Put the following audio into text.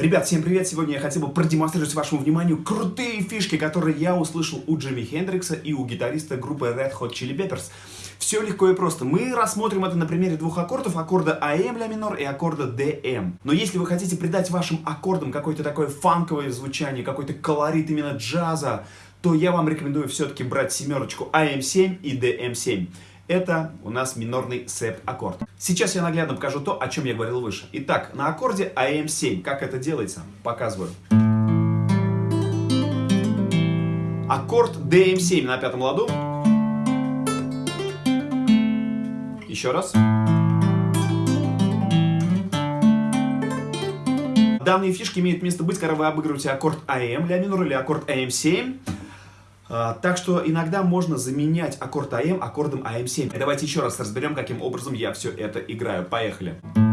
Ребят, всем привет! Сегодня я хотел бы продемонстрировать вашему вниманию крутые фишки, которые я услышал у Джимми Хендрикса и у гитариста группы Red Hot Chili Peppers. Все легко и просто. Мы рассмотрим это на примере двух аккордов, аккорда АМ ля минор и аккорда ДМ. Но если вы хотите придать вашим аккордам какое-то такое фанковое звучание, какой-то колорит именно джаза, то я вам рекомендую все-таки брать семерочку АМ7 и ДМ7. Это у нас минорный септ-аккорд. Сейчас я наглядно покажу то, о чем я говорил выше. Итак, на аккорде АМ7. Как это делается? Показываю. Аккорд ДМ7 на пятом ладу. Еще раз. Данные фишки имеют место быть, когда вы обыгрываете аккорд АМ ля минор или аккорд АМ7. А, так что иногда можно заменять аккорд АМ аккордом АМ7. Давайте еще раз разберем, каким образом я все это играю. Поехали. Поехали.